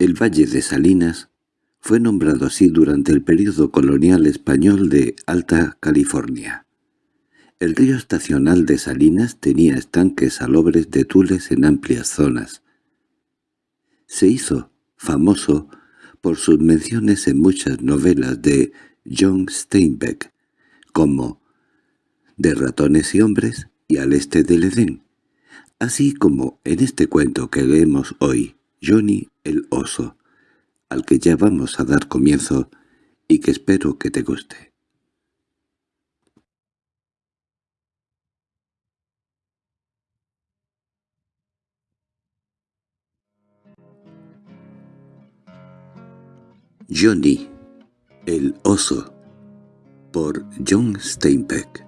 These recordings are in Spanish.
El Valle de Salinas fue nombrado así durante el período colonial español de Alta California. El río estacional de Salinas tenía estanques salobres de tules en amplias zonas. Se hizo famoso por sus menciones en muchas novelas de John Steinbeck, como De ratones y hombres y Al este del Edén, así como en este cuento que leemos hoy, Johnny el oso, al que ya vamos a dar comienzo y que espero que te guste. Johnny, el oso, por John Steinbeck.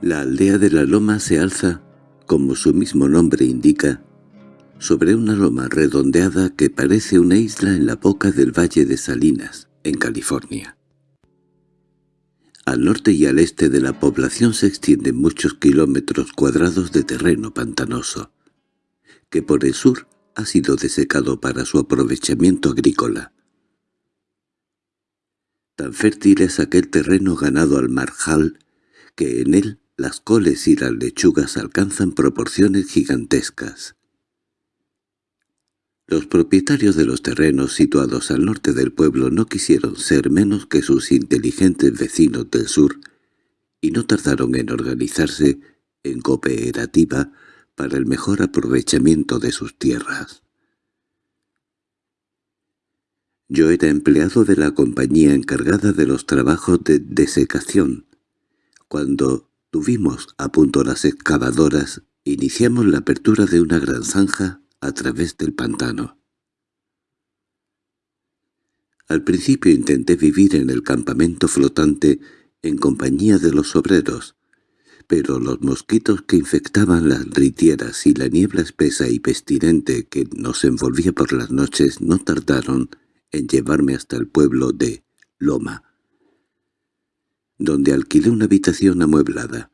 La aldea de la loma se alza, como su mismo nombre indica, sobre una loma redondeada que parece una isla en la boca del Valle de Salinas, en California. Al norte y al este de la población se extienden muchos kilómetros cuadrados de terreno pantanoso, que por el sur ha sido desecado para su aprovechamiento agrícola. Tan fértil es aquel terreno ganado al marjal que en él las coles y las lechugas alcanzan proporciones gigantescas. Los propietarios de los terrenos situados al norte del pueblo no quisieron ser menos que sus inteligentes vecinos del sur y no tardaron en organizarse en cooperativa para el mejor aprovechamiento de sus tierras. Yo era empleado de la compañía encargada de los trabajos de desecación. Cuando tuvimos a punto las excavadoras, iniciamos la apertura de una gran zanja a través del pantano. Al principio intenté vivir en el campamento flotante en compañía de los obreros, pero los mosquitos que infectaban las ritieras y la niebla espesa y pestilente que nos envolvía por las noches no tardaron en llevarme hasta el pueblo de Loma, donde alquilé una habitación amueblada,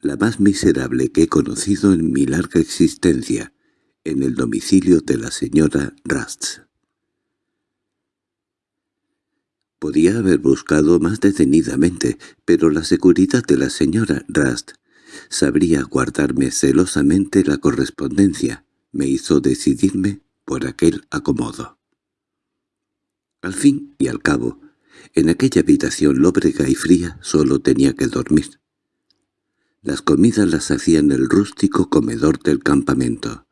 la más miserable que he conocido en mi larga existencia, en el domicilio de la señora Rust. Podía haber buscado más detenidamente, pero la seguridad de la señora Rust sabría guardarme celosamente la correspondencia, me hizo decidirme por aquel acomodo. Al fin y al cabo, en aquella habitación lóbrega y fría solo tenía que dormir. Las comidas las hacía en el rústico comedor del campamento.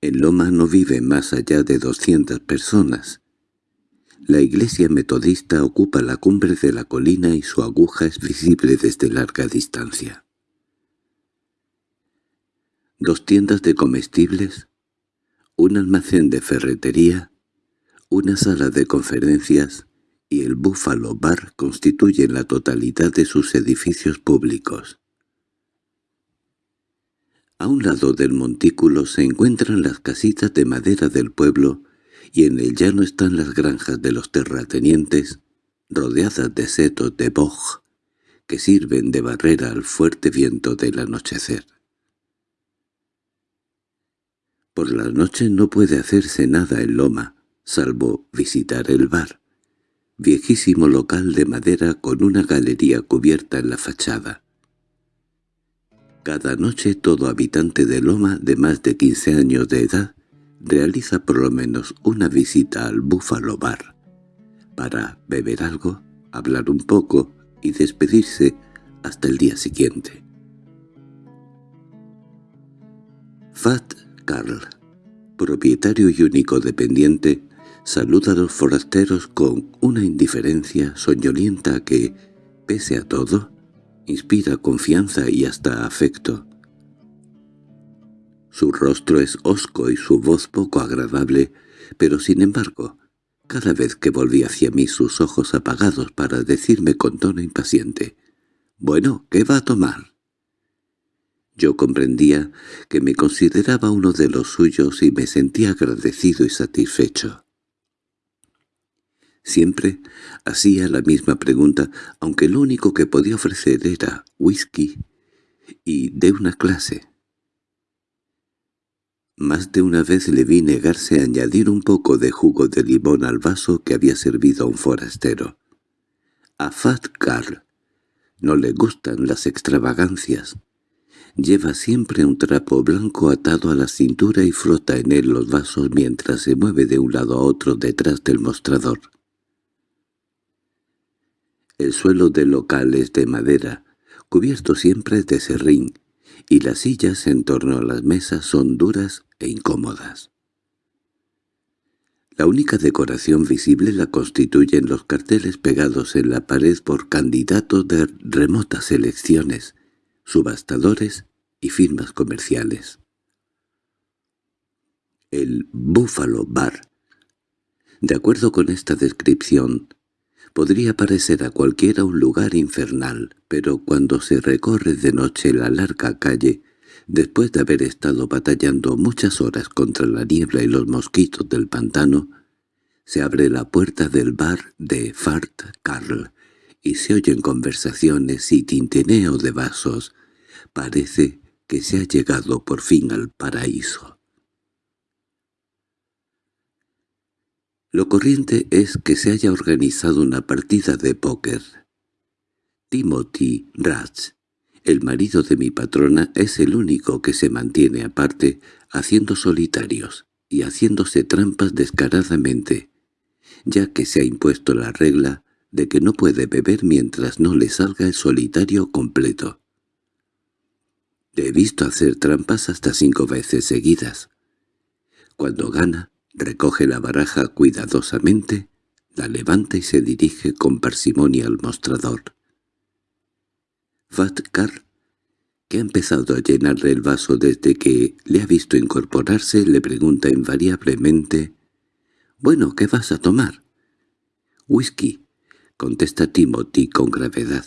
En Loma no viven más allá de doscientas personas, la iglesia metodista ocupa la cumbre de la colina y su aguja es visible desde larga distancia. Dos tiendas de comestibles, un almacén de ferretería, una sala de conferencias y el Buffalo Bar constituyen la totalidad de sus edificios públicos. A un lado del montículo se encuentran las casitas de madera del pueblo y en el llano están las granjas de los terratenientes, rodeadas de setos de boj, que sirven de barrera al fuerte viento del anochecer. Por la noche no puede hacerse nada en Loma, salvo visitar el bar, viejísimo local de madera con una galería cubierta en la fachada. Cada noche todo habitante de Loma de más de quince años de edad realiza por lo menos una visita al Buffalo Bar, para beber algo, hablar un poco y despedirse hasta el día siguiente. Fat Carl, propietario y único dependiente, saluda a los forasteros con una indiferencia soñolienta que, pese a todo, inspira confianza y hasta afecto. Su rostro es hosco y su voz poco agradable, pero sin embargo, cada vez que volví hacia mí sus ojos apagados para decirme con tono impaciente, «Bueno, ¿qué va a tomar?» Yo comprendía que me consideraba uno de los suyos y me sentía agradecido y satisfecho. Siempre hacía la misma pregunta, aunque lo único que podía ofrecer era whisky y de una clase Más de una vez le vi negarse a añadir un poco de jugo de limón al vaso que había servido a un forastero. A Fat Carl no le gustan las extravagancias. Lleva siempre un trapo blanco atado a la cintura y frota en él los vasos mientras se mueve de un lado a otro detrás del mostrador. El suelo del local es de madera, cubierto siempre de serrín, y las sillas en torno a las mesas son duras e incómodas. La única decoración visible la constituyen los carteles pegados en la pared por candidatos de remotas elecciones, subastadores y firmas comerciales. El Buffalo Bar. De acuerdo con esta descripción, podría parecer a cualquiera un lugar infernal, pero cuando se recorre de noche la larga calle, Después de haber estado batallando muchas horas contra la niebla y los mosquitos del pantano, se abre la puerta del bar de Fart Carl y se oyen conversaciones y tintineo de vasos. Parece que se ha llegado por fin al paraíso. Lo corriente es que se haya organizado una partida de póker. Timothy Ratz el marido de mi patrona es el único que se mantiene aparte, haciendo solitarios y haciéndose trampas descaradamente, ya que se ha impuesto la regla de que no puede beber mientras no le salga el solitario completo. Le he visto hacer trampas hasta cinco veces seguidas. Cuando gana, recoge la baraja cuidadosamente, la levanta y se dirige con parsimonia al mostrador. Vatcar, que ha empezado a llenarle el vaso desde que le ha visto incorporarse, le pregunta invariablemente «Bueno, ¿qué vas a tomar?» «Whisky», contesta Timothy con gravedad.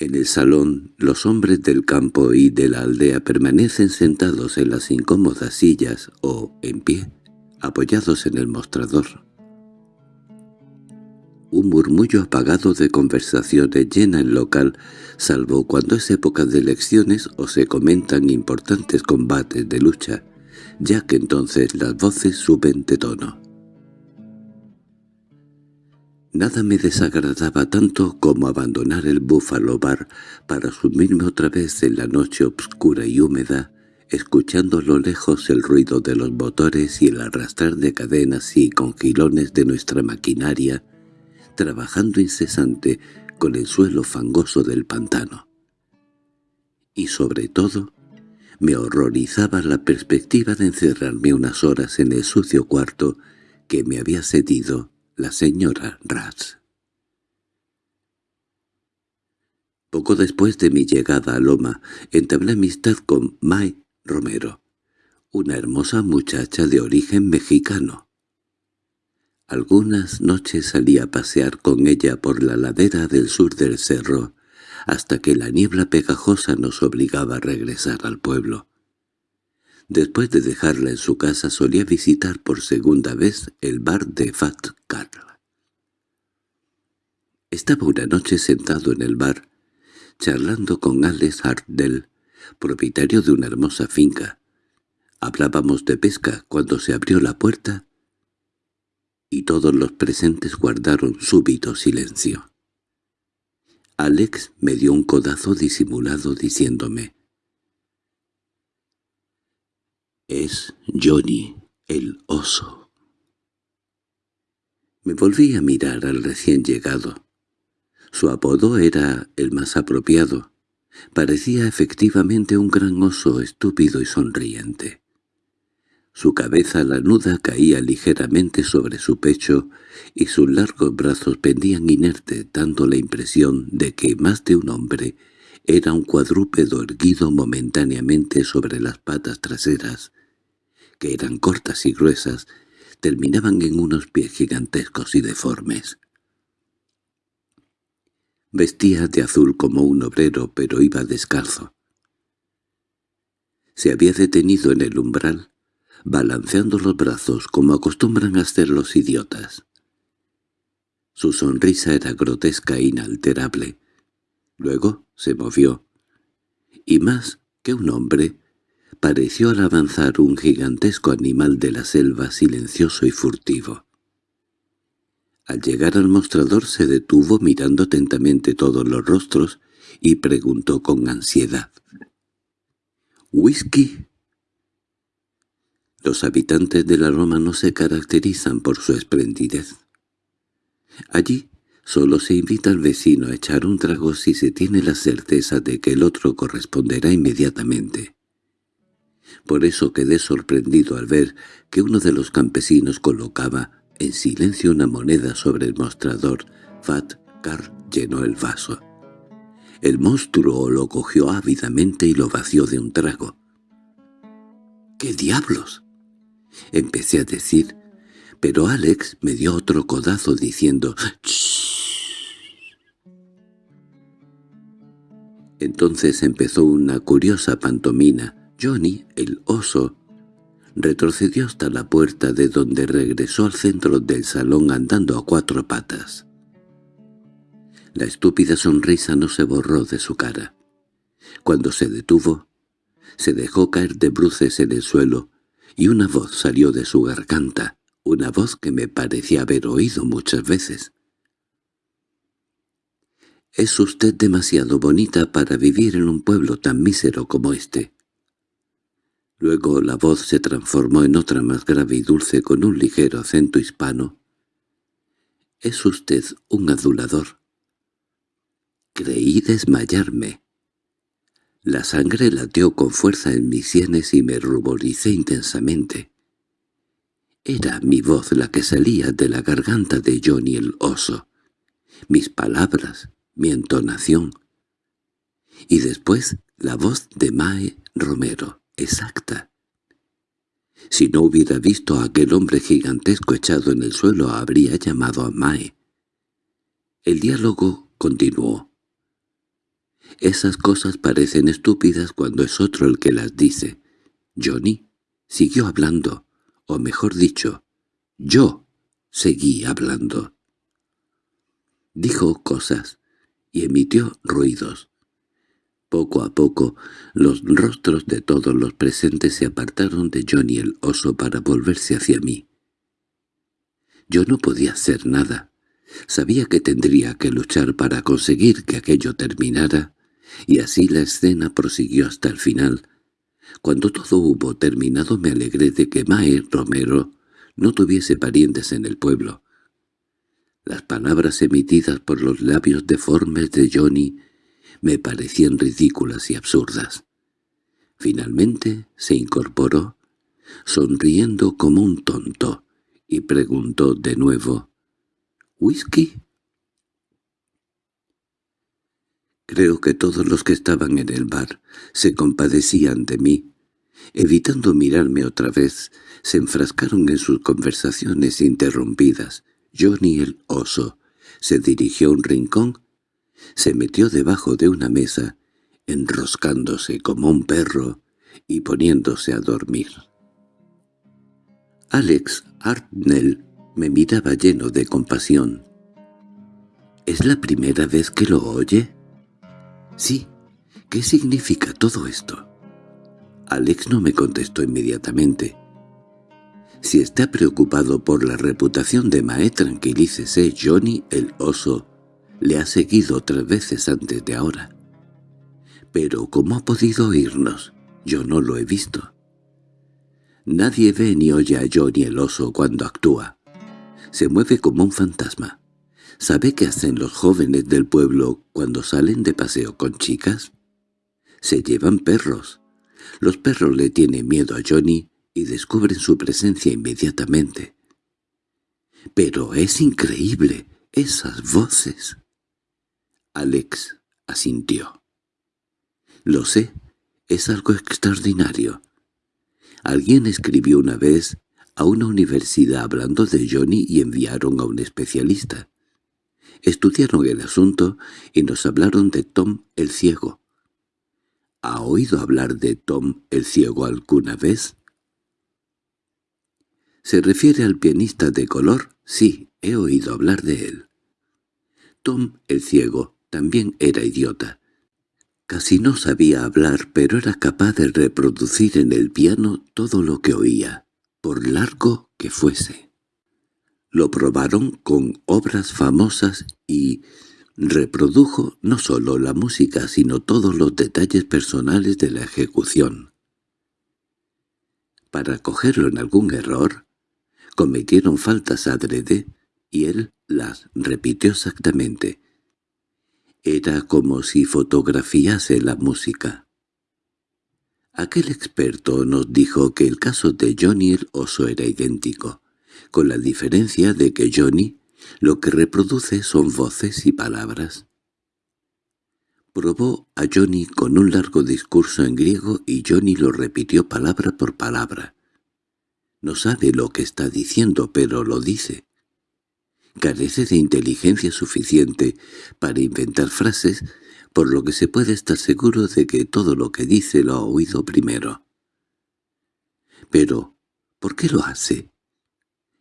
En el salón, los hombres del campo y de la aldea permanecen sentados en las incómodas sillas o, en pie, apoyados en el mostrador. Un murmullo apagado de conversaciones llena el local, salvo cuando es época de elecciones o se comentan importantes combates de lucha, ya que entonces las voces suben de tono. Nada me desagradaba tanto como abandonar el Buffalo Bar para sumirme otra vez en la noche obscura y húmeda, escuchando a lo lejos el ruido de los motores y el arrastrar de cadenas y congilones de nuestra maquinaria trabajando incesante con el suelo fangoso del pantano. Y sobre todo, me horrorizaba la perspectiva de encerrarme unas horas en el sucio cuarto que me había cedido la señora Ratz. Poco después de mi llegada a Loma, entablé amistad con May Romero, una hermosa muchacha de origen mexicano. Algunas noches salí a pasear con ella por la ladera del sur del cerro, hasta que la niebla pegajosa nos obligaba a regresar al pueblo. Después de dejarla en su casa solía visitar por segunda vez el bar de Fat Carl. Estaba una noche sentado en el bar, charlando con Alex Hardell, propietario de una hermosa finca. Hablábamos de pesca cuando se abrió la puerta y todos los presentes guardaron súbito silencio. Alex me dio un codazo disimulado diciéndome «Es Johnny, el oso». Me volví a mirar al recién llegado. Su apodo era el más apropiado. Parecía efectivamente un gran oso estúpido y sonriente. Su cabeza lanuda caía ligeramente sobre su pecho y sus largos brazos pendían inertes dando la impresión de que más de un hombre era un cuadrúpedo erguido momentáneamente sobre las patas traseras, que eran cortas y gruesas, terminaban en unos pies gigantescos y deformes. Vestía de azul como un obrero, pero iba descalzo. Se había detenido en el umbral, balanceando los brazos como acostumbran hacer los idiotas. Su sonrisa era grotesca e inalterable. Luego se movió, y más que un hombre, apareció al avanzar un gigantesco animal de la selva silencioso y furtivo. Al llegar al mostrador se detuvo mirando atentamente todos los rostros y preguntó con ansiedad. «¿Whisky?» Los habitantes de la Roma no se caracterizan por su esplendidez. Allí solo se invita al vecino a echar un trago si se tiene la certeza de que el otro corresponderá inmediatamente. Por eso quedé sorprendido al ver que uno de los campesinos colocaba en silencio una moneda sobre el mostrador. Fat Car llenó el vaso. El monstruo lo cogió ávidamente y lo vació de un trago. —¿Qué diablos? Empecé a decir, pero Alex me dio otro codazo diciendo Entonces empezó una curiosa pantomina. Johnny, el oso, retrocedió hasta la puerta de donde regresó al centro del salón andando a cuatro patas. La estúpida sonrisa no se borró de su cara. Cuando se detuvo, se dejó caer de bruces en el suelo y una voz salió de su garganta, una voz que me parecía haber oído muchas veces. «Es usted demasiado bonita para vivir en un pueblo tan mísero como este». Luego la voz se transformó en otra más grave y dulce con un ligero acento hispano. «Es usted un adulador». Creí desmayarme. La sangre lateó con fuerza en mis sienes y me ruboricé intensamente. Era mi voz la que salía de la garganta de Johnny el oso. Mis palabras, mi entonación. Y después la voz de Mae Romero, exacta. Si no hubiera visto a aquel hombre gigantesco echado en el suelo, habría llamado a Mae. El diálogo continuó. Esas cosas parecen estúpidas cuando es otro el que las dice. Johnny siguió hablando, o mejor dicho, yo seguí hablando. Dijo cosas, y emitió ruidos. Poco a poco, los rostros de todos los presentes se apartaron de Johnny el oso para volverse hacia mí. Yo no podía hacer nada. Sabía que tendría que luchar para conseguir que aquello terminara, y así la escena prosiguió hasta el final. Cuando todo hubo terminado me alegré de que Mae Romero no tuviese parientes en el pueblo. Las palabras emitidas por los labios deformes de Johnny me parecían ridículas y absurdas. Finalmente se incorporó, sonriendo como un tonto, y preguntó de nuevo, «¿Whisky?» Creo que todos los que estaban en el bar se compadecían de mí. Evitando mirarme otra vez, se enfrascaron en sus conversaciones interrumpidas, Johnny el oso se dirigió a un rincón, se metió debajo de una mesa, enroscándose como un perro y poniéndose a dormir. Alex Hartnell me miraba lleno de compasión. —¿Es la primera vez que lo oye? —Sí. ¿Qué significa todo esto? Alex no me contestó inmediatamente. Si está preocupado por la reputación de Mae, tranquilícese, Johnny el oso le ha seguido tres veces antes de ahora. Pero ¿cómo ha podido oírnos? Yo no lo he visto. Nadie ve ni oye a Johnny el oso cuando actúa. Se mueve como un fantasma. ¿Sabe qué hacen los jóvenes del pueblo cuando salen de paseo con chicas? Se llevan perros. Los perros le tienen miedo a Johnny y descubren su presencia inmediatamente. —Pero es increíble, esas voces. Alex asintió. —Lo sé, es algo extraordinario. Alguien escribió una vez a una universidad hablando de Johnny y enviaron a un especialista. Estudiaron el asunto y nos hablaron de Tom el Ciego. ¿Ha oído hablar de Tom el Ciego alguna vez? ¿Se refiere al pianista de color? Sí, he oído hablar de él. Tom, el ciego, también era idiota. Casi no sabía hablar, pero era capaz de reproducir en el piano todo lo que oía, por largo que fuese. Lo probaron con obras famosas y reprodujo no solo la música sino todos los detalles personales de la ejecución. Para cogerlo en algún error, cometieron faltas adrede y él las repitió exactamente. Era como si fotografiase la música. Aquel experto nos dijo que el caso de Johnny el oso era idéntico, con la diferencia de que Johnny lo que reproduce son voces y palabras. Probó a Johnny con un largo discurso en griego y Johnny lo repitió palabra por palabra. No sabe lo que está diciendo, pero lo dice. Carece de inteligencia suficiente para inventar frases, por lo que se puede estar seguro de que todo lo que dice lo ha oído primero. Pero, ¿por qué lo hace?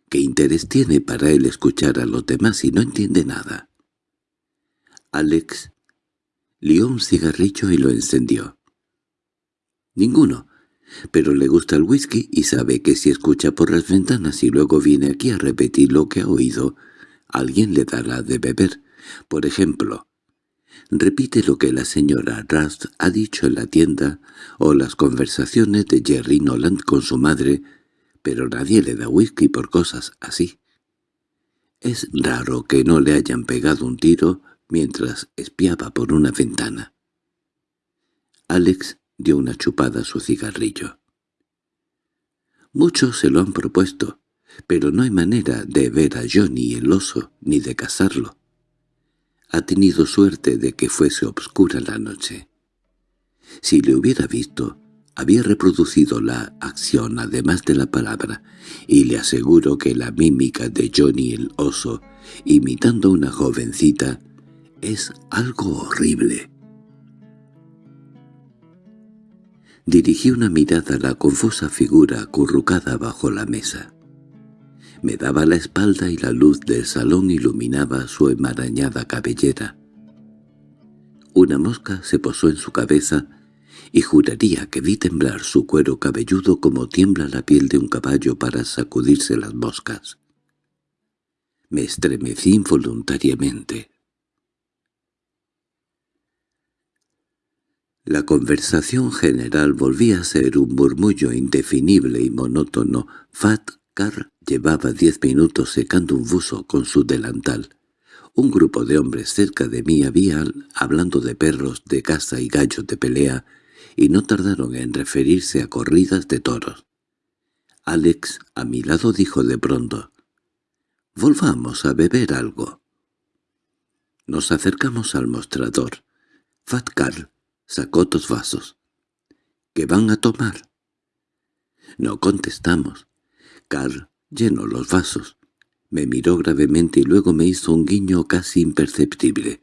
¿Qué interés tiene para él escuchar a los demás si no entiende nada? Alex lió un cigarrillo y lo encendió. Ninguno, pero le gusta el whisky y sabe que si escucha por las ventanas y luego viene aquí a repetir lo que ha oído, alguien le dará de beber. Por ejemplo, repite lo que la señora Rust ha dicho en la tienda o las conversaciones de Jerry Noland con su madre, pero nadie le da whisky por cosas así. Es raro que no le hayan pegado un tiro mientras espiaba por una ventana. Alex dio una chupada a su cigarrillo. Muchos se lo han propuesto, pero no hay manera de ver a Johnny el oso ni de casarlo. Ha tenido suerte de que fuese obscura la noche. Si le hubiera visto, había reproducido la acción además de la palabra, y le aseguro que la mímica de Johnny el oso, imitando a una jovencita, es algo horrible. Dirigí una mirada a la confusa figura acurrucada bajo la mesa. Me daba la espalda y la luz del salón iluminaba su enmarañada cabellera. Una mosca se posó en su cabeza y juraría que vi temblar su cuero cabelludo como tiembla la piel de un caballo para sacudirse las moscas. Me estremecí involuntariamente. La conversación general volvía a ser un murmullo indefinible y monótono. Fat Llevaba diez minutos secando un buzo con su delantal. Un grupo de hombres cerca de mí había hablando de perros de caza y gallos de pelea, y no tardaron en referirse a corridas de toros. Alex, a mi lado, dijo de pronto, «Volvamos a beber algo». Nos acercamos al mostrador. Fat Carl Sacó dos vasos. —¿Qué van a tomar? No contestamos. Carl llenó los vasos. Me miró gravemente y luego me hizo un guiño casi imperceptible.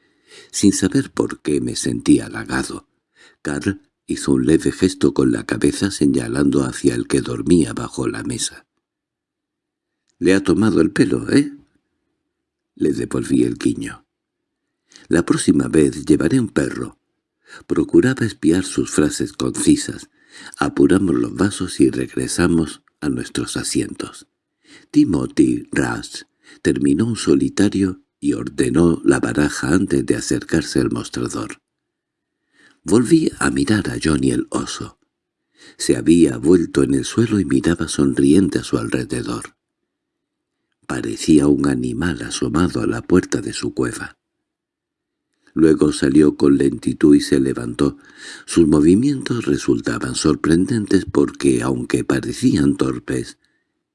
Sin saber por qué me sentía halagado. Carl hizo un leve gesto con la cabeza señalando hacia el que dormía bajo la mesa. —Le ha tomado el pelo, ¿eh? Le devolví el guiño. —La próxima vez llevaré un perro. Procuraba espiar sus frases concisas. Apuramos los vasos y regresamos a nuestros asientos. Timothy Rush terminó un solitario y ordenó la baraja antes de acercarse al mostrador. Volví a mirar a Johnny el oso. Se había vuelto en el suelo y miraba sonriente a su alrededor. Parecía un animal asomado a la puerta de su cueva. Luego salió con lentitud y se levantó. Sus movimientos resultaban sorprendentes porque, aunque parecían torpes,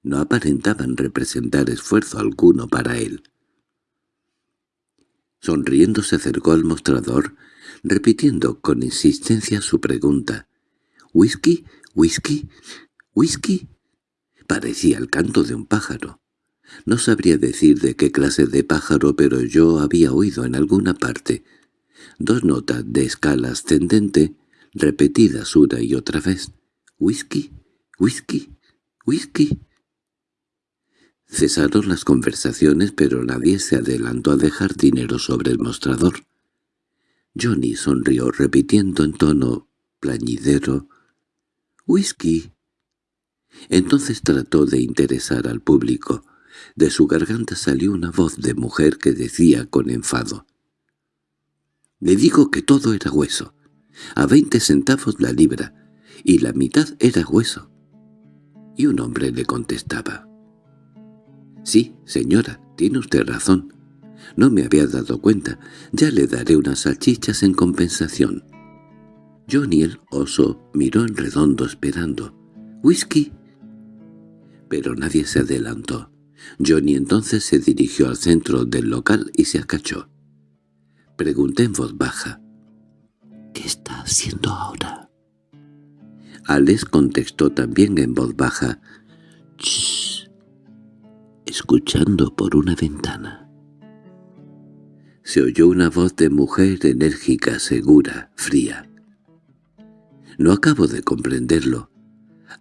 no aparentaban representar esfuerzo alguno para él. Sonriendo se acercó al mostrador, repitiendo con insistencia su pregunta. «¿Whisky? ¿Whisky? ¿Whisky?» Parecía el canto de un pájaro. No sabría decir de qué clase de pájaro, pero yo había oído en alguna parte dos notas de escala ascendente repetidas una y otra vez. «¿Whisky? ¿Whisky? ¿Whisky?» Cesaron las conversaciones, pero nadie se adelantó a dejar dinero sobre el mostrador. Johnny sonrió repitiendo en tono plañidero «¡Whisky!». Entonces trató de interesar al público. De su garganta salió una voz de mujer que decía con enfado «Le digo que todo era hueso, a veinte centavos la libra, y la mitad era hueso». Y un hombre le contestaba «Sí, señora, tiene usted razón. No me había dado cuenta. Ya le daré unas salchichas en compensación». Johnny el oso miró en redondo esperando. «¿Whisky?» Pero nadie se adelantó. Johnny entonces se dirigió al centro del local y se acachó. Pregunté en voz baja. «¿Qué está haciendo ahora?» Alex contestó también en voz baja. «Shh», escuchando por una ventana. Se oyó una voz de mujer enérgica, segura, fría. No acabo de comprenderlo.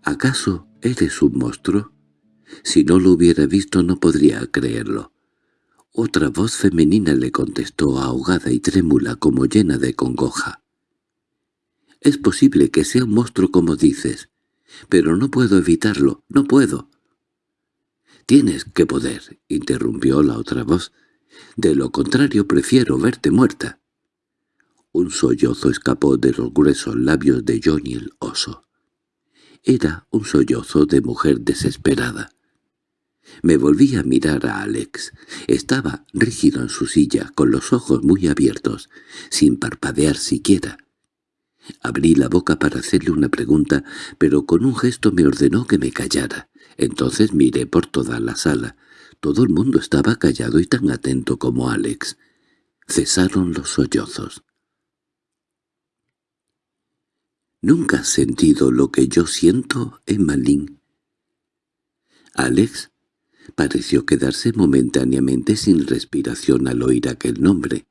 ¿Acaso eres un monstruo? Si no lo hubiera visto no podría creerlo. Otra voz femenina le contestó ahogada y trémula como llena de congoja. Es posible que sea un monstruo como dices, pero no puedo evitarlo, no puedo. —Tienes que poder —interrumpió la otra voz—. De lo contrario prefiero verte muerta. Un sollozo escapó de los gruesos labios de Johnny el oso. Era un sollozo de mujer desesperada. Me volví a mirar a Alex. Estaba rígido en su silla, con los ojos muy abiertos, sin parpadear siquiera. Abrí la boca para hacerle una pregunta, pero con un gesto me ordenó que me callara. Entonces miré por toda la sala. Todo el mundo estaba callado y tan atento como Alex. Cesaron los sollozos. ¿Nunca has sentido lo que yo siento, Emmalín? Alex pareció quedarse momentáneamente sin respiración al oír aquel nombre.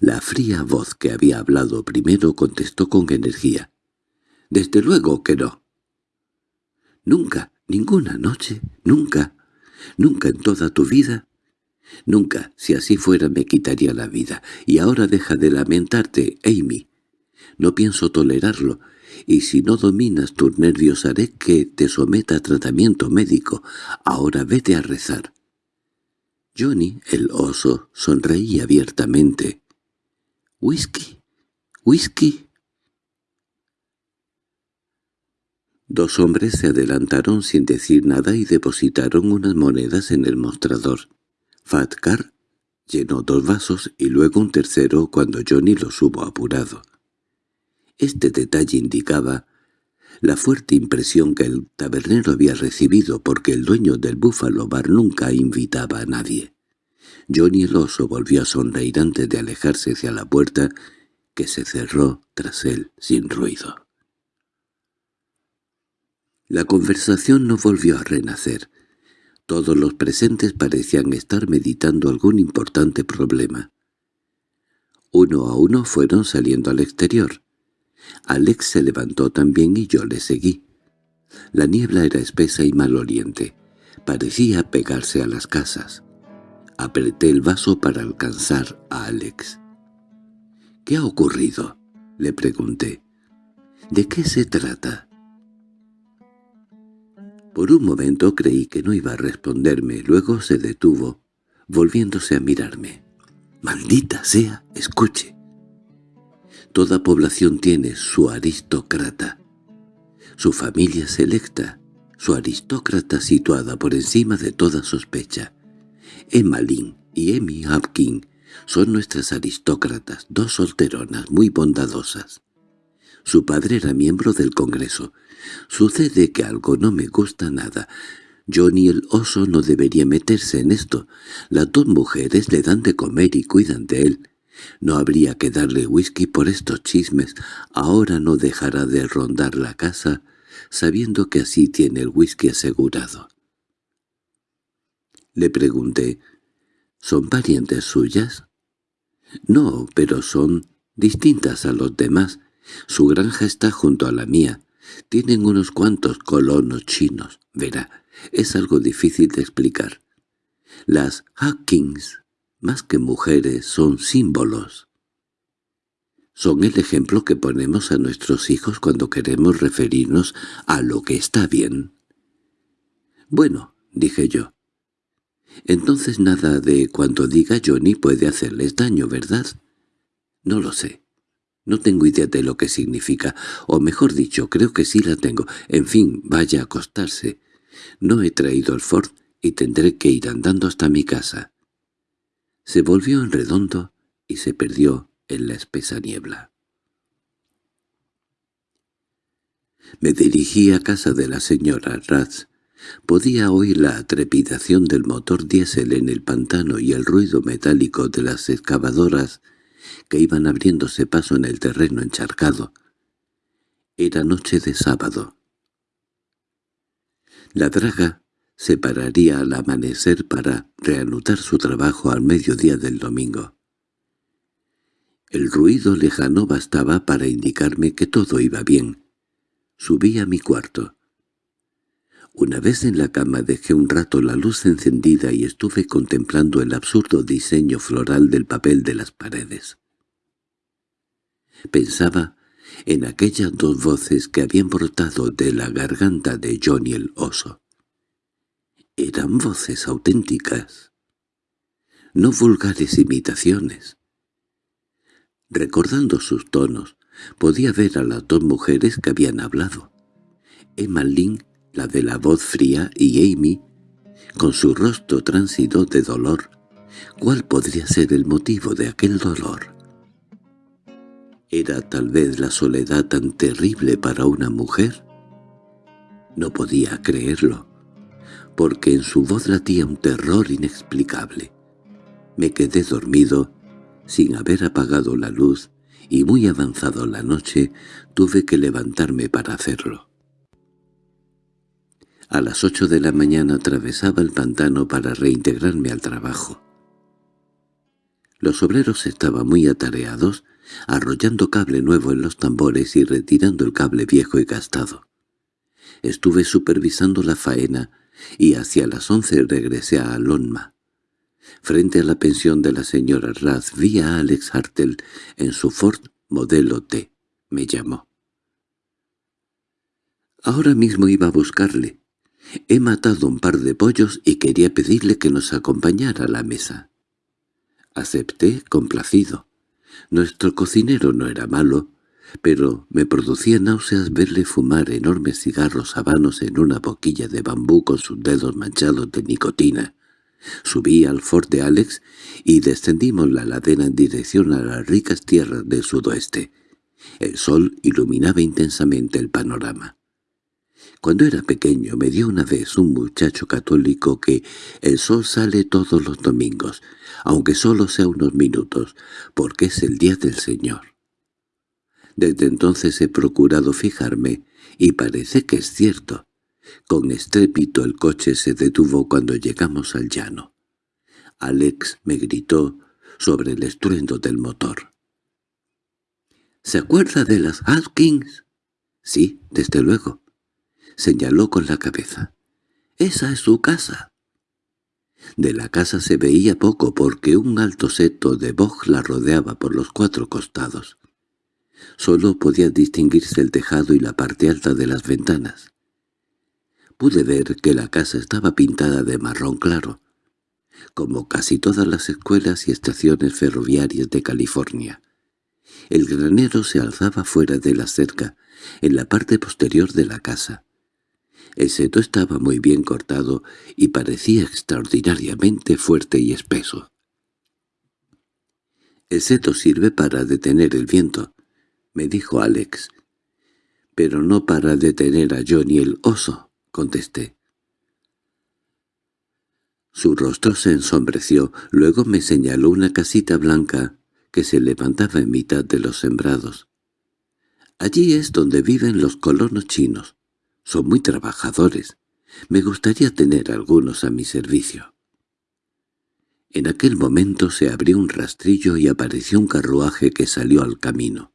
La fría voz que había hablado primero contestó con energía. «Desde luego que no». «Nunca, ninguna noche, nunca, nunca en toda tu vida». «Nunca, si así fuera me quitaría la vida. Y ahora deja de lamentarte, Amy. No pienso tolerarlo, y si no dominas tus nervios haré que te someta a tratamiento médico. Ahora vete a rezar». Johnny, el oso, sonreía abiertamente. —¿Whisky? ¿Whisky? Dos hombres se adelantaron sin decir nada y depositaron unas monedas en el mostrador. Fatcar llenó dos vasos y luego un tercero cuando Johnny los hubo apurado. Este detalle indicaba la fuerte impresión que el tabernero había recibido porque el dueño del Búfalo Bar nunca invitaba a nadie. Johnny el oso volvió a sonreír antes de alejarse hacia la puerta, que se cerró tras él sin ruido. La conversación no volvió a renacer. Todos los presentes parecían estar meditando algún importante problema. Uno a uno fueron saliendo al exterior. Alex se levantó también y yo le seguí. La niebla era espesa y maloliente. Parecía pegarse a las casas. Apreté el vaso para alcanzar a Alex. —¿Qué ha ocurrido? —le pregunté. —¿De qué se trata? Por un momento creí que no iba a responderme, luego se detuvo, volviéndose a mirarme. —¡Maldita sea! Escuche. Toda población tiene su aristócrata, su familia selecta, su aristócrata situada por encima de toda sospecha. Emma Lynn y Emmy Hopkins son nuestras aristócratas, dos solteronas muy bondadosas. Su padre era miembro del Congreso. Sucede que algo no me gusta nada. Johnny el oso no debería meterse en esto. Las dos mujeres le dan de comer y cuidan de él. No habría que darle whisky por estos chismes. Ahora no dejará de rondar la casa, sabiendo que así tiene el whisky asegurado. Le pregunté, ¿son parientes suyas? No, pero son distintas a los demás. Su granja está junto a la mía. Tienen unos cuantos colonos chinos. Verá, es algo difícil de explicar. Las Hawkins, más que mujeres, son símbolos. Son el ejemplo que ponemos a nuestros hijos cuando queremos referirnos a lo que está bien. Bueno, dije yo. Entonces nada de cuando diga Johnny puede hacerles daño, ¿verdad? No lo sé. No tengo idea de lo que significa, o mejor dicho, creo que sí la tengo. En fin, vaya a acostarse. No he traído el Ford y tendré que ir andando hasta mi casa. Se volvió en redondo y se perdió en la espesa niebla. Me dirigí a casa de la señora Ratz. Podía oír la trepidación del motor diésel en el pantano y el ruido metálico de las excavadoras que iban abriéndose paso en el terreno encharcado. Era noche de sábado. La draga se pararía al amanecer para reanudar su trabajo al mediodía del domingo. El ruido lejano bastaba para indicarme que todo iba bien. Subí a mi cuarto. Una vez en la cama dejé un rato la luz encendida y estuve contemplando el absurdo diseño floral del papel de las paredes. Pensaba en aquellas dos voces que habían brotado de la garganta de Johnny el oso. Eran voces auténticas, no vulgares imitaciones. Recordando sus tonos, podía ver a las dos mujeres que habían hablado. Emma Lynn, la de la voz fría, y Amy, con su rostro tránsido de dolor. ¿Cuál podría ser el motivo de aquel dolor? ¿Era tal vez la soledad tan terrible para una mujer? No podía creerlo, porque en su voz latía un terror inexplicable. Me quedé dormido, sin haber apagado la luz, y muy avanzado la noche tuve que levantarme para hacerlo. A las ocho de la mañana atravesaba el pantano para reintegrarme al trabajo. Los obreros estaban muy atareados arrollando cable nuevo en los tambores y retirando el cable viejo y gastado. Estuve supervisando la faena y hacia las once regresé a Alonma. Frente a la pensión de la señora Raz vi a Alex Hartel en su Ford modelo T. Me llamó. Ahora mismo iba a buscarle. He matado un par de pollos y quería pedirle que nos acompañara a la mesa. Acepté, complacido. Nuestro cocinero no era malo, pero me producía náuseas verle fumar enormes cigarros habanos en una boquilla de bambú con sus dedos manchados de nicotina. Subí al Fort de Alex y descendimos la ladera en dirección a las ricas tierras del sudoeste. El sol iluminaba intensamente el panorama. Cuando era pequeño me dio una vez un muchacho católico que el sol sale todos los domingos, aunque solo sea unos minutos, porque es el día del Señor. Desde entonces he procurado fijarme, y parece que es cierto. Con estrépito el coche se detuvo cuando llegamos al llano. Alex me gritó sobre el estruendo del motor. —¿Se acuerda de las Haskins? —Sí, desde luego. Señaló con la cabeza. «Esa es su casa». De la casa se veía poco porque un alto seto de boj la rodeaba por los cuatro costados. Solo podía distinguirse el tejado y la parte alta de las ventanas. Pude ver que la casa estaba pintada de marrón claro, como casi todas las escuelas y estaciones ferroviarias de California. El granero se alzaba fuera de la cerca, en la parte posterior de la casa. El seto estaba muy bien cortado y parecía extraordinariamente fuerte y espeso. «El seto sirve para detener el viento», me dijo Alex. «Pero no para detener a Johnny el oso», contesté. Su rostro se ensombreció, luego me señaló una casita blanca que se levantaba en mitad de los sembrados. Allí es donde viven los colonos chinos. Son muy trabajadores. Me gustaría tener algunos a mi servicio. En aquel momento se abrió un rastrillo y apareció un carruaje que salió al camino.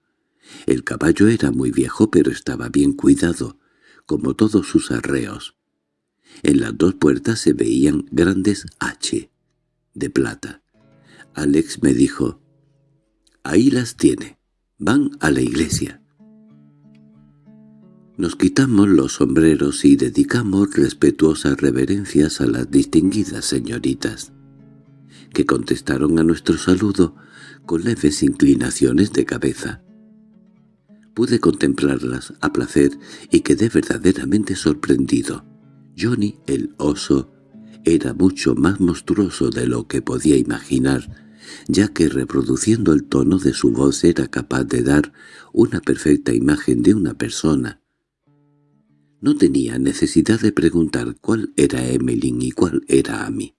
El caballo era muy viejo pero estaba bien cuidado, como todos sus arreos. En las dos puertas se veían grandes H, de plata. Alex me dijo, «Ahí las tiene. Van a la iglesia. Nos quitamos los sombreros y dedicamos respetuosas reverencias a las distinguidas señoritas, que contestaron a nuestro saludo con leves inclinaciones de cabeza. Pude contemplarlas a placer y quedé verdaderamente sorprendido. Johnny, el oso, era mucho más monstruoso de lo que podía imaginar, ya que reproduciendo el tono de su voz era capaz de dar una perfecta imagen de una persona. No tenía necesidad de preguntar cuál era Emmeline y cuál era Amy.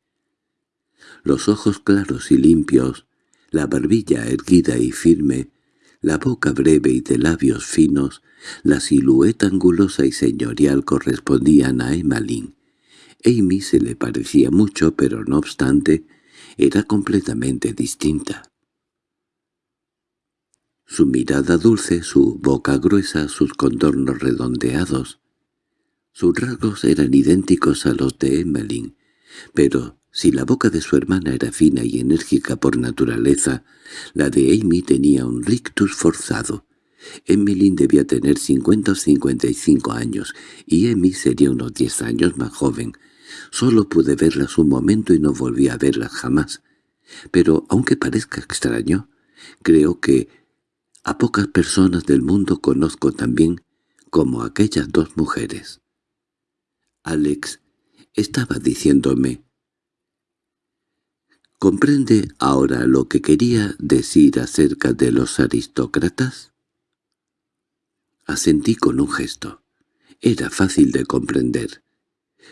Los ojos claros y limpios, la barbilla erguida y firme, la boca breve y de labios finos, la silueta angulosa y señorial correspondían a Emmeline. Amy se le parecía mucho, pero no obstante, era completamente distinta. Su mirada dulce, su boca gruesa, sus contornos redondeados. Sus rasgos eran idénticos a los de Emmeline, pero si la boca de su hermana era fina y enérgica por naturaleza, la de Amy tenía un rictus forzado. Emmeline debía tener cincuenta o cincuenta y cinco años, y Amy sería unos diez años más joven, Solo pude verlas un momento y no volví a verlas jamás. Pero, aunque parezca extraño, creo que a pocas personas del mundo conozco también como aquellas dos mujeres. Alex estaba diciéndome ¿Comprende ahora lo que quería decir acerca de los aristócratas? Asentí con un gesto. Era fácil de comprender.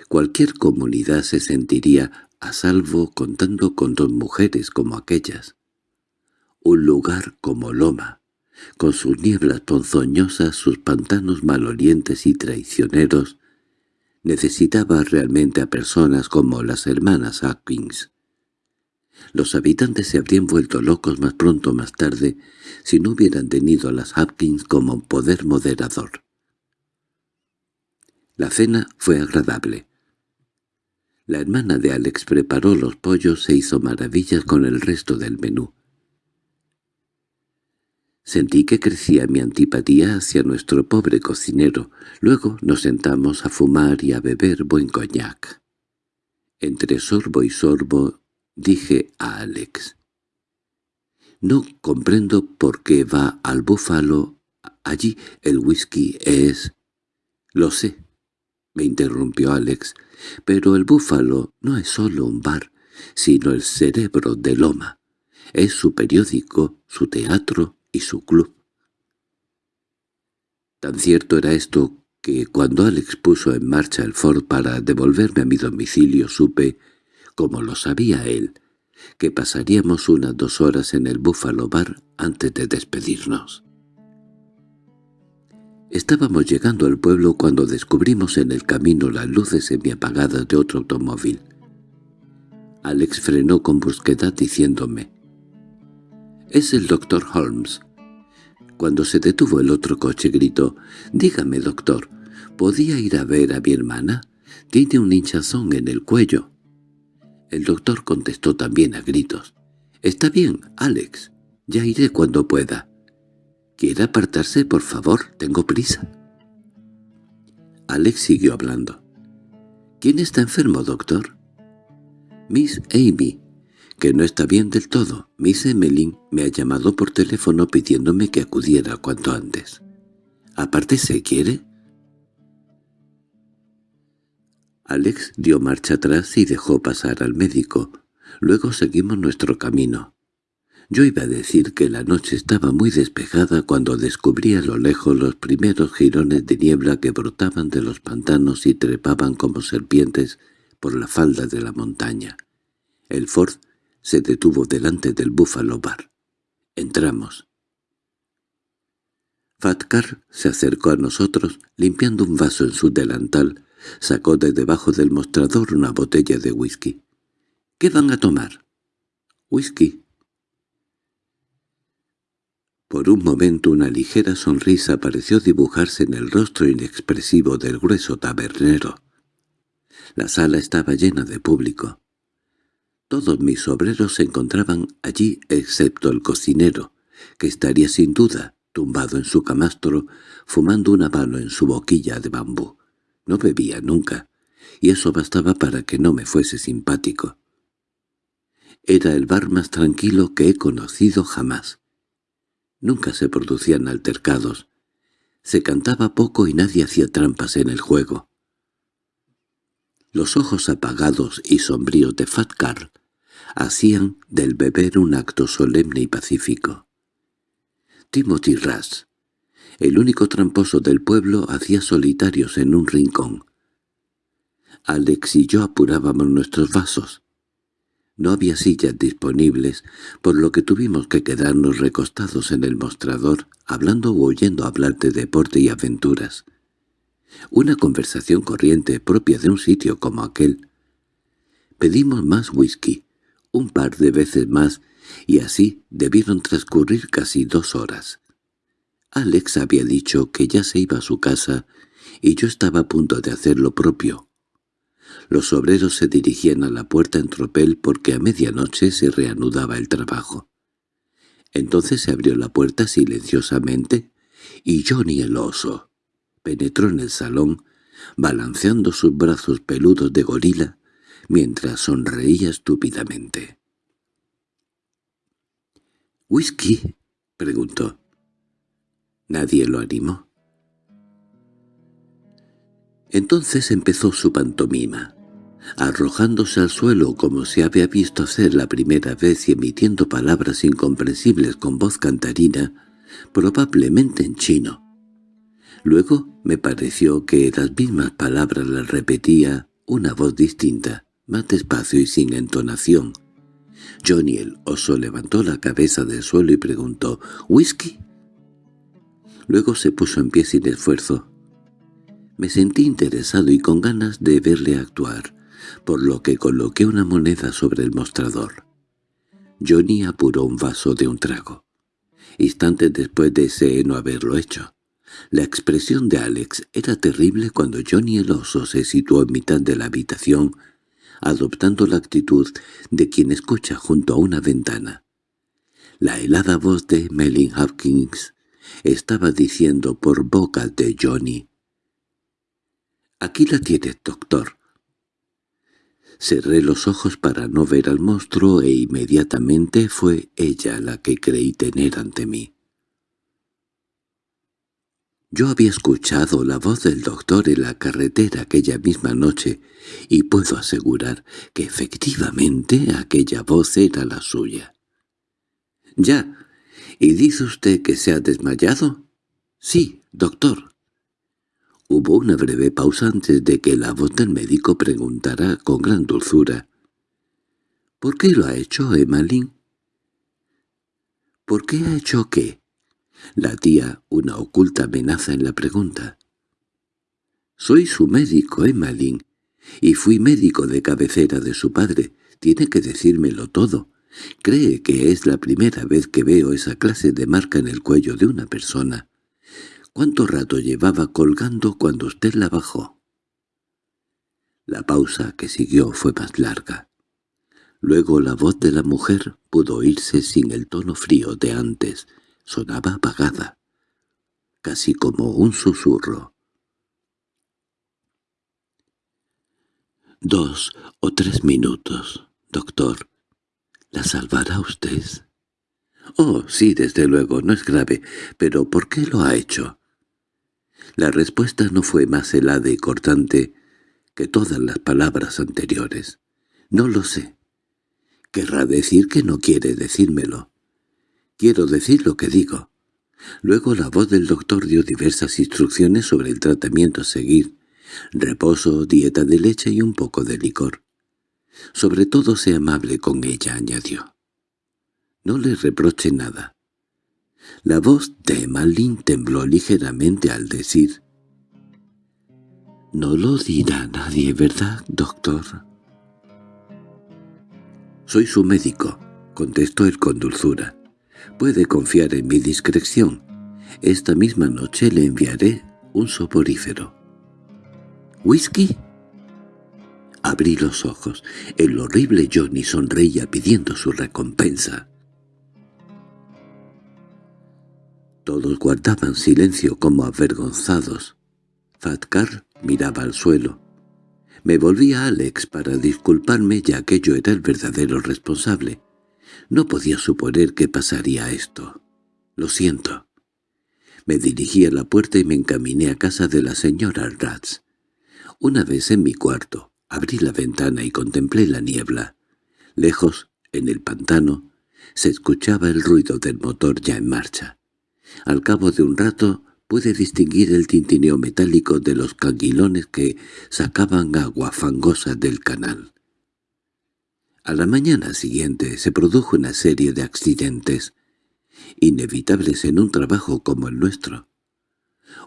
Cualquier comunidad se sentiría a salvo contando con dos mujeres como aquellas. Un lugar como Loma, con sus nieblas ponzoñosas, sus pantanos malolientes y traicioneros, necesitaba realmente a personas como las hermanas Atkins. Los habitantes se habrían vuelto locos más pronto o más tarde si no hubieran tenido a las Hopkins como poder moderador. La cena fue agradable. La hermana de Alex preparó los pollos e hizo maravillas con el resto del menú. Sentí que crecía mi antipatía hacia nuestro pobre cocinero. Luego nos sentamos a fumar y a beber buen coñac. Entre sorbo y sorbo dije a Alex. «No comprendo por qué va al búfalo. Allí el whisky es...» «Lo sé», me interrumpió Alex. Pero el Búfalo no es solo un bar, sino el cerebro de Loma. Es su periódico, su teatro y su club. Tan cierto era esto que cuando Alex puso en marcha el Ford para devolverme a mi domicilio supe, como lo sabía él, que pasaríamos unas dos horas en el Búfalo Bar antes de despedirnos. Estábamos llegando al pueblo cuando descubrimos en el camino las luces semiapagadas de otro automóvil. Alex frenó con brusquedad diciéndome, «Es el doctor Holmes». Cuando se detuvo el otro coche gritó, «Dígame, doctor, ¿podía ir a ver a mi hermana? Tiene un hinchazón en el cuello». El doctor contestó también a gritos, «Está bien, Alex, ya iré cuando pueda». —¿Quiere apartarse, por favor? Tengo prisa. Alex siguió hablando. —¿Quién está enfermo, doctor? Miss Amy, que no está bien del todo. Miss Emmeline me ha llamado por teléfono pidiéndome que acudiera cuanto antes. —¿Aparte se quiere? Alex dio marcha atrás y dejó pasar al médico. Luego seguimos nuestro camino. Yo iba a decir que la noche estaba muy despejada cuando descubrí a lo lejos los primeros jirones de niebla que brotaban de los pantanos y trepaban como serpientes por la falda de la montaña. El Ford se detuvo delante del Buffalo Bar. Entramos. Fatcar se acercó a nosotros, limpiando un vaso en su delantal, sacó de debajo del mostrador una botella de whisky. —¿Qué van a tomar? —Whisky por un momento una ligera sonrisa pareció dibujarse en el rostro inexpresivo del grueso tabernero. La sala estaba llena de público. Todos mis obreros se encontraban allí excepto el cocinero, que estaría sin duda tumbado en su camastro, fumando una mano en su boquilla de bambú. No bebía nunca, y eso bastaba para que no me fuese simpático. Era el bar más tranquilo que he conocido jamás. Nunca se producían altercados. Se cantaba poco y nadie hacía trampas en el juego. Los ojos apagados y sombríos de Fat Carl hacían del beber un acto solemne y pacífico. Timothy Ras, el único tramposo del pueblo, hacía solitarios en un rincón. Alex y yo apurábamos nuestros vasos. No había sillas disponibles, por lo que tuvimos que quedarnos recostados en el mostrador, hablando o oyendo hablar de deporte y aventuras. Una conversación corriente propia de un sitio como aquel. Pedimos más whisky, un par de veces más, y así debieron transcurrir casi dos horas. Alex había dicho que ya se iba a su casa, y yo estaba a punto de hacer lo propio. Los obreros se dirigían a la puerta en tropel porque a medianoche se reanudaba el trabajo. Entonces se abrió la puerta silenciosamente, y Johnny el oso penetró en el salón, balanceando sus brazos peludos de gorila, mientras sonreía estúpidamente. —¿Whisky? —preguntó. Nadie lo animó. Entonces empezó su pantomima, arrojándose al suelo como se había visto hacer la primera vez y emitiendo palabras incomprensibles con voz cantarina, probablemente en chino. Luego me pareció que las mismas palabras las repetía una voz distinta, más despacio y sin entonación. Johnny el oso levantó la cabeza del suelo y preguntó «¿Whisky?» Luego se puso en pie sin esfuerzo. Me sentí interesado y con ganas de verle actuar, por lo que coloqué una moneda sobre el mostrador. Johnny apuró un vaso de un trago. Instantes después deseé no haberlo hecho. La expresión de Alex era terrible cuando Johnny el oso se situó en mitad de la habitación adoptando la actitud de quien escucha junto a una ventana. La helada voz de Melin Hopkins estaba diciendo por boca de Johnny. «Aquí la tienes, doctor». Cerré los ojos para no ver al monstruo e inmediatamente fue ella la que creí tener ante mí. Yo había escuchado la voz del doctor en la carretera aquella misma noche, y puedo asegurar que efectivamente aquella voz era la suya. —¿Ya? ¿Y dice usted que se ha desmayado? —Sí, doctor. Hubo una breve pausa antes de que la voz del médico preguntara con gran dulzura. —¿Por qué lo ha hecho, Emmeline? —¿Por qué ha hecho qué? La tía, una oculta amenaza en la pregunta. «Soy su médico, Emmeline, y fui médico de cabecera de su padre. Tiene que decírmelo todo. Cree que es la primera vez que veo esa clase de marca en el cuello de una persona. ¿Cuánto rato llevaba colgando cuando usted la bajó?» La pausa que siguió fue más larga. Luego la voz de la mujer pudo oírse sin el tono frío de antes, sonaba apagada, casi como un susurro. Dos o tres minutos, doctor. ¿La salvará usted? Oh, sí, desde luego, no es grave, pero ¿por qué lo ha hecho? La respuesta no fue más helada y cortante que todas las palabras anteriores. No lo sé. Querrá decir que no quiere decírmelo. Quiero decir lo que digo. Luego la voz del doctor dio diversas instrucciones sobre el tratamiento a seguir. Reposo, dieta de leche y un poco de licor. Sobre todo sea amable con ella, añadió. No le reproche nada. La voz de Malin tembló ligeramente al decir «No lo dirá nadie, ¿verdad, doctor?» «Soy su médico», contestó él con dulzura. Puede confiar en mi discreción. Esta misma noche le enviaré un soporífero. —¿Whisky? Abrí los ojos. El horrible Johnny sonreía pidiendo su recompensa. Todos guardaban silencio como avergonzados. Fatkar miraba al suelo. Me volví a Alex para disculparme ya que yo era el verdadero responsable. No podía suponer que pasaría esto. Lo siento. Me dirigí a la puerta y me encaminé a casa de la señora Ratz. Una vez en mi cuarto, abrí la ventana y contemplé la niebla. Lejos, en el pantano, se escuchaba el ruido del motor ya en marcha. Al cabo de un rato pude distinguir el tintineo metálico de los canguilones que sacaban agua fangosa del canal. A la mañana siguiente se produjo una serie de accidentes, inevitables en un trabajo como el nuestro.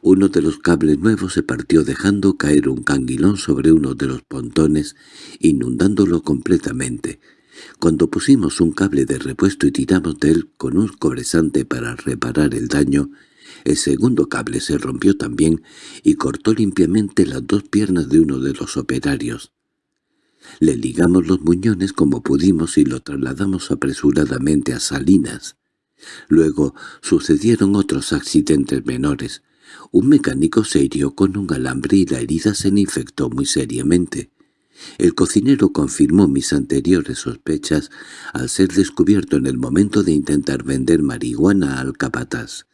Uno de los cables nuevos se partió dejando caer un canguilón sobre uno de los pontones, inundándolo completamente. Cuando pusimos un cable de repuesto y tiramos de él con un cobresante para reparar el daño, el segundo cable se rompió también y cortó limpiamente las dos piernas de uno de los operarios. Le ligamos los muñones como pudimos y lo trasladamos apresuradamente a Salinas. Luego sucedieron otros accidentes menores. Un mecánico se hirió con un alambre y la herida se infectó muy seriamente. El cocinero confirmó mis anteriores sospechas al ser descubierto en el momento de intentar vender marihuana al capataz.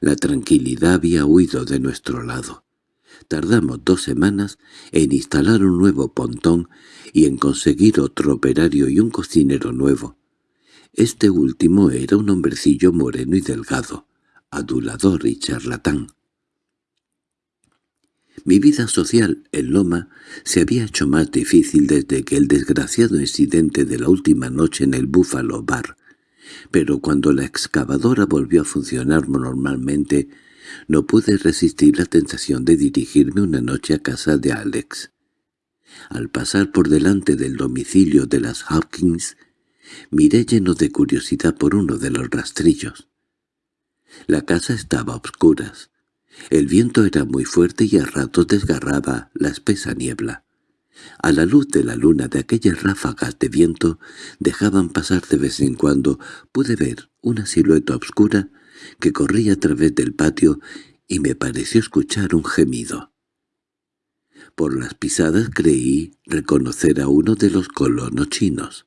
La tranquilidad había huido de nuestro lado. Tardamos dos semanas en instalar un nuevo pontón y en conseguir otro operario y un cocinero nuevo. Este último era un hombrecillo moreno y delgado, adulador y charlatán. Mi vida social en Loma se había hecho más difícil desde que el desgraciado incidente de la última noche en el Buffalo Bar pero cuando la excavadora volvió a funcionar normalmente, no pude resistir la tentación de dirigirme una noche a casa de Alex. Al pasar por delante del domicilio de las Hawkins, miré lleno de curiosidad por uno de los rastrillos. La casa estaba a obscuras. El viento era muy fuerte y a ratos desgarraba la espesa niebla. A la luz de la luna de aquellas ráfagas de viento dejaban pasar de vez en cuando pude ver una silueta oscura que corría a través del patio y me pareció escuchar un gemido. Por las pisadas creí reconocer a uno de los colonos chinos.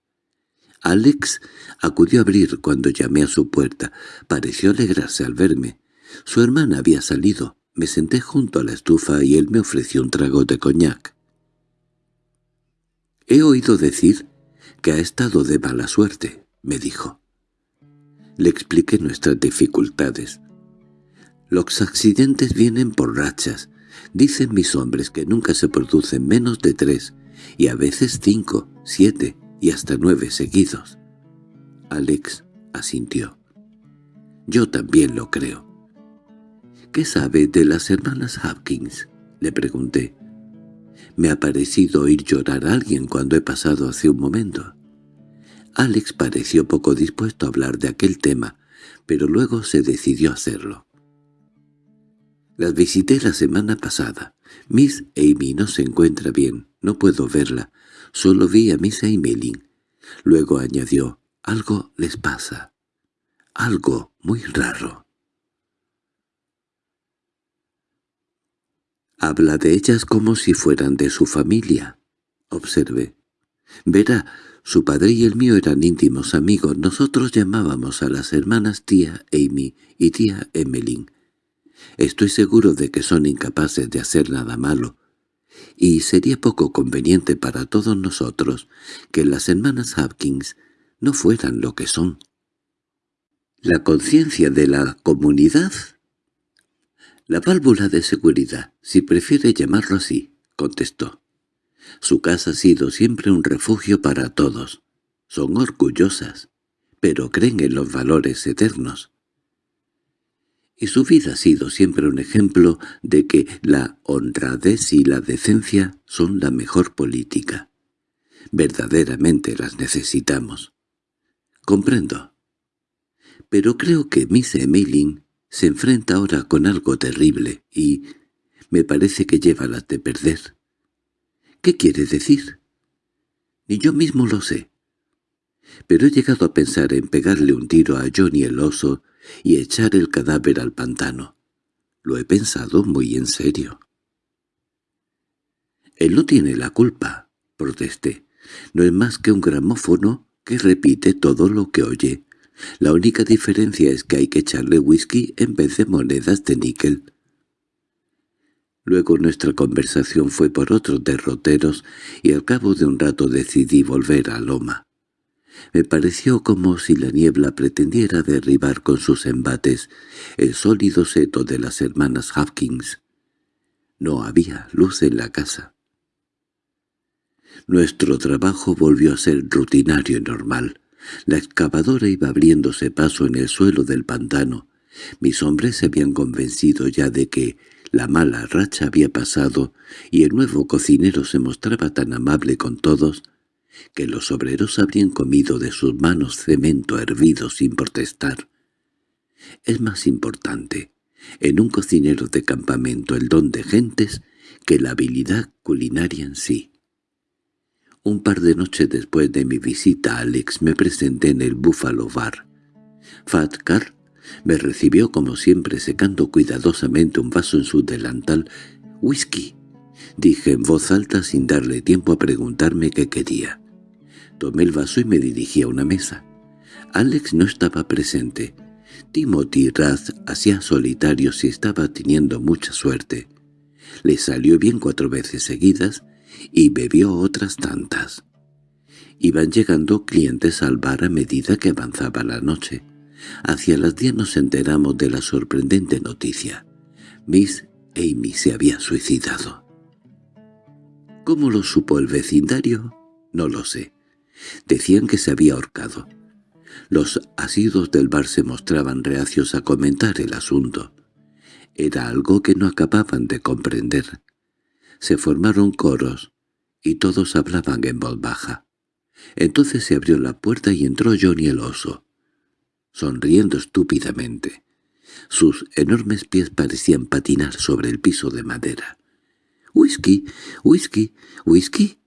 Alex acudió a abrir cuando llamé a su puerta. Pareció alegrarse al verme. Su hermana había salido. Me senté junto a la estufa y él me ofreció un trago de coñac. «He oído decir que ha estado de mala suerte», me dijo. Le expliqué nuestras dificultades. «Los accidentes vienen por rachas. Dicen mis hombres que nunca se producen menos de tres, y a veces cinco, siete y hasta nueve seguidos». Alex asintió. «Yo también lo creo». «¿Qué sabe de las hermanas Hopkins?» le pregunté. Me ha parecido oír llorar a alguien cuando he pasado hace un momento. Alex pareció poco dispuesto a hablar de aquel tema, pero luego se decidió a hacerlo. Las visité la semana pasada. Miss Amy no se encuentra bien, no puedo verla. Solo vi a Miss Emmeline. Luego añadió, algo les pasa. Algo muy raro. Habla de ellas como si fueran de su familia. Observe. Verá, su padre y el mío eran íntimos amigos. Nosotros llamábamos a las hermanas tía Amy y tía Emmeline. Estoy seguro de que son incapaces de hacer nada malo. Y sería poco conveniente para todos nosotros que las hermanas Hopkins no fueran lo que son. La conciencia de la comunidad la válvula de seguridad, si prefiere llamarlo así, contestó. Su casa ha sido siempre un refugio para todos. Son orgullosas, pero creen en los valores eternos. Y su vida ha sido siempre un ejemplo de que la honradez y la decencia son la mejor política. Verdaderamente las necesitamos. Comprendo. Pero creo que Miss Emmeline se enfrenta ahora con algo terrible y me parece que lleva las de perder. ¿Qué quiere decir? Ni yo mismo lo sé. Pero he llegado a pensar en pegarle un tiro a Johnny el oso y echar el cadáver al pantano. Lo he pensado muy en serio. Él no tiene la culpa, protesté. No es más que un gramófono que repite todo lo que oye. La única diferencia es que hay que echarle whisky en vez de monedas de níquel. Luego nuestra conversación fue por otros derroteros y al cabo de un rato decidí volver a Loma. Me pareció como si la niebla pretendiera derribar con sus embates el sólido seto de las hermanas Hopkins. No había luz en la casa. Nuestro trabajo volvió a ser rutinario y normal. La excavadora iba abriéndose paso en el suelo del pantano. Mis hombres se habían convencido ya de que la mala racha había pasado y el nuevo cocinero se mostraba tan amable con todos que los obreros habrían comido de sus manos cemento hervido sin protestar. Es más importante en un cocinero de campamento el don de gentes que la habilidad culinaria en sí. Un par de noches después de mi visita a Alex me presenté en el Buffalo Bar. Fat Car me recibió como siempre secando cuidadosamente un vaso en su delantal. «¡Whisky!» dije en voz alta sin darle tiempo a preguntarme qué quería. Tomé el vaso y me dirigí a una mesa. Alex no estaba presente. Timothy Rath hacía solitario si estaba teniendo mucha suerte. Le salió bien cuatro veces seguidas y bebió otras tantas. Iban llegando clientes al bar a medida que avanzaba la noche. Hacia las diez nos enteramos de la sorprendente noticia. Miss Amy se había suicidado. ¿Cómo lo supo el vecindario? No lo sé. Decían que se había ahorcado. Los asidos del bar se mostraban reacios a comentar el asunto. Era algo que no acababan de comprender. Se formaron coros, y todos hablaban en voz baja. Entonces se abrió la puerta y entró Johnny el oso, sonriendo estúpidamente. Sus enormes pies parecían patinar sobre el piso de madera. —¿Whisky? ¿Whisky? ¿Whisky?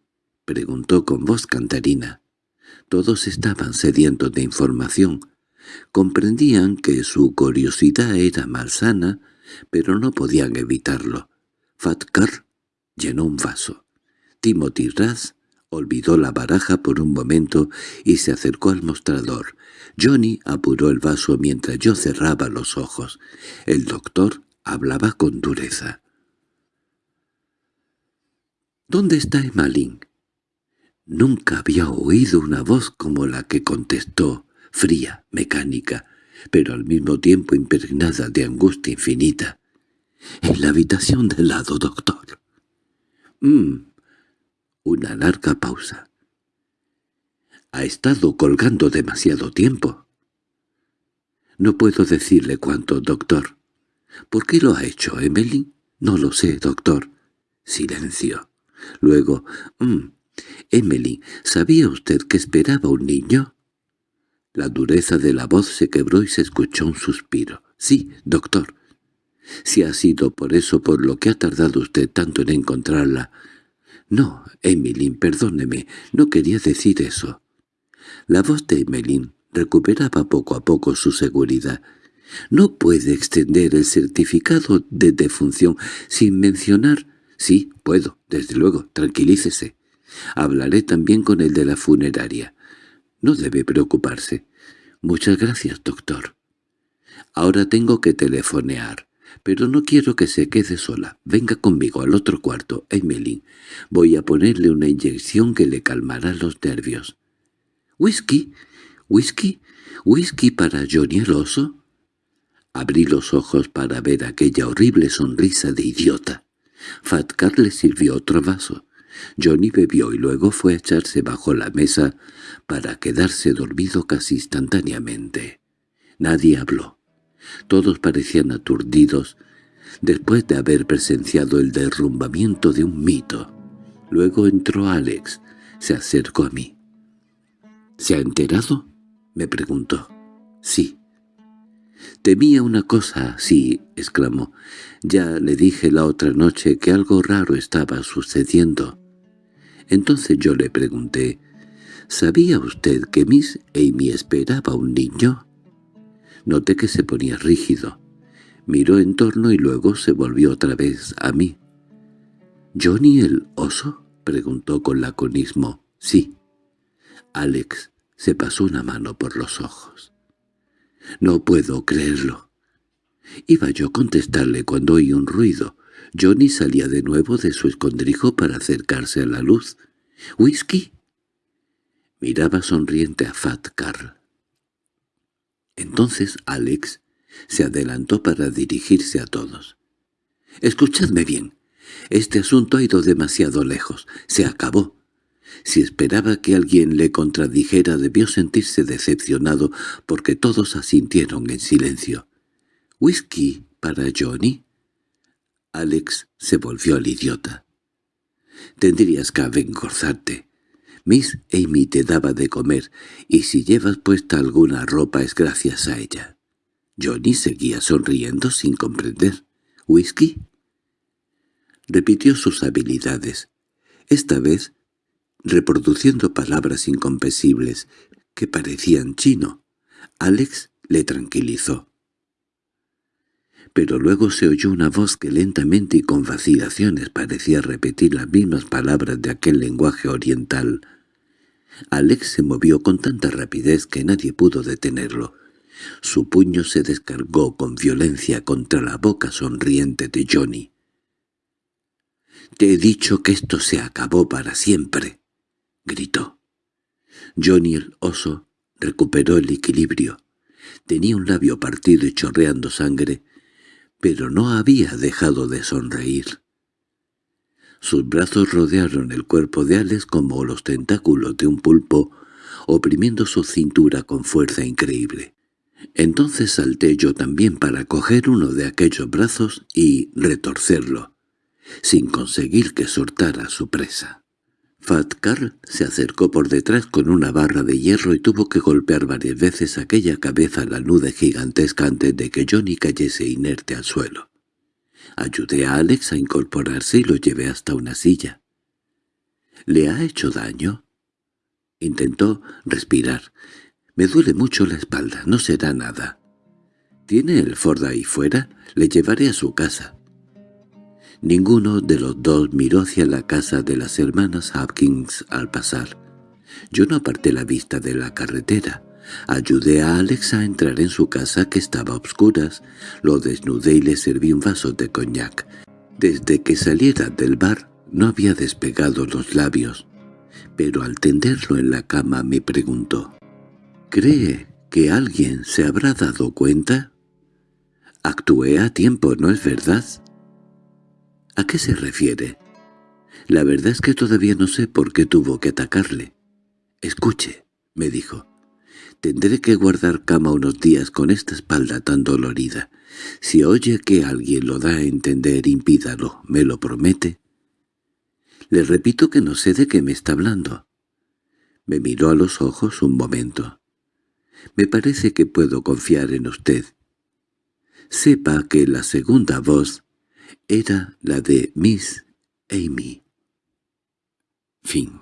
—preguntó con voz cantarina. Todos estaban sedientos de información. Comprendían que su curiosidad era malsana, pero no podían evitarlo. Fatcar llenó un vaso. Timothy Raz olvidó la baraja por un momento y se acercó al mostrador. Johnny apuró el vaso mientras yo cerraba los ojos. El doctor hablaba con dureza. —¿Dónde está Emmeline? Nunca había oído una voz como la que contestó, fría, mecánica, pero al mismo tiempo impregnada de angustia infinita. —En la habitación del lado, doctor. —Mmm, una larga pausa. «Ha estado colgando demasiado tiempo». «No puedo decirle cuánto, doctor». «¿Por qué lo ha hecho, Emily?» «No lo sé, doctor». Silencio. Luego, «Mmm, Emily, ¿sabía usted que esperaba un niño?» La dureza de la voz se quebró y se escuchó un suspiro. «Sí, doctor». «Si ha sido por eso por lo que ha tardado usted tanto en encontrarla, —No, Emmeline, perdóneme, no quería decir eso. La voz de Emmeline recuperaba poco a poco su seguridad. —¿No puede extender el certificado de defunción sin mencionar? —Sí, puedo, desde luego, tranquilícese. Hablaré también con el de la funeraria. No debe preocuparse. Muchas gracias, doctor. Ahora tengo que telefonear. Pero no quiero que se quede sola. Venga conmigo al otro cuarto, Emily. Voy a ponerle una inyección que le calmará los nervios. —¿Whisky? ¿Whisky? ¿Whisky para Johnny el oso? Abrí los ojos para ver aquella horrible sonrisa de idiota. Fatcar le sirvió otro vaso. Johnny bebió y luego fue a echarse bajo la mesa para quedarse dormido casi instantáneamente. Nadie habló. Todos parecían aturdidos después de haber presenciado el derrumbamiento de un mito. Luego entró Alex, se acercó a mí. —¿Se ha enterado? —me preguntó. —Sí. —Temía una cosa sí —exclamó. Ya le dije la otra noche que algo raro estaba sucediendo. Entonces yo le pregunté, ¿sabía usted que Miss Amy esperaba un niño? Noté que se ponía rígido. Miró en torno y luego se volvió otra vez a mí. —¿Johnny el oso? —preguntó con laconismo. —Sí. Alex se pasó una mano por los ojos. —No puedo creerlo. Iba yo a contestarle cuando oí un ruido. Johnny salía de nuevo de su escondrijo para acercarse a la luz. —¿Whisky? Miraba sonriente a Fat Carl. Entonces Alex se adelantó para dirigirse a todos. «Escuchadme bien. Este asunto ha ido demasiado lejos. Se acabó. Si esperaba que alguien le contradijera debió sentirse decepcionado porque todos asintieron en silencio. —¿Whisky para Johnny? Alex se volvió al idiota. —Tendrías que avengorzarte. Miss Amy te daba de comer, y si llevas puesta alguna ropa es gracias a ella. Johnny seguía sonriendo sin comprender. —¿Whisky? Repitió sus habilidades. Esta vez reproduciendo palabras incomprensibles que parecían chino. Alex le tranquilizó. Pero luego se oyó una voz que lentamente y con vacilaciones parecía repetir las mismas palabras de aquel lenguaje oriental. Alex se movió con tanta rapidez que nadie pudo detenerlo. Su puño se descargó con violencia contra la boca sonriente de Johnny. «Te he dicho que esto se acabó para siempre», gritó. Johnny el oso recuperó el equilibrio. Tenía un labio partido y chorreando sangre, pero no había dejado de sonreír. Sus brazos rodearon el cuerpo de Alex como los tentáculos de un pulpo, oprimiendo su cintura con fuerza increíble. Entonces salté yo también para coger uno de aquellos brazos y retorcerlo, sin conseguir que soltara su presa. Fatcar se acercó por detrás con una barra de hierro y tuvo que golpear varias veces aquella cabeza lanuda gigantesca antes de que Johnny cayese inerte al suelo. Ayudé a Alex a incorporarse y lo llevé hasta una silla. —¿Le ha hecho daño? Intentó respirar. —Me duele mucho la espalda, no será nada. —¿Tiene el Ford ahí fuera? Le llevaré a su casa. Ninguno de los dos miró hacia la casa de las hermanas Hopkins al pasar. Yo no aparté la vista de la carretera. Ayudé a Alex a entrar en su casa que estaba a obscuras, lo desnudé y le serví un vaso de coñac. Desde que saliera del bar no había despegado los labios, pero al tenderlo en la cama me preguntó, «¿Cree que alguien se habrá dado cuenta?» Actué a tiempo, ¿no es verdad? ¿A qué se refiere? La verdad es que todavía no sé por qué tuvo que atacarle. Escuche, me dijo. Tendré que guardar cama unos días con esta espalda tan dolorida. Si oye que alguien lo da a entender, impídalo, ¿me lo promete? Le repito que no sé de qué me está hablando. Me miró a los ojos un momento. Me parece que puedo confiar en usted. Sepa que la segunda voz era la de Miss Amy. Fin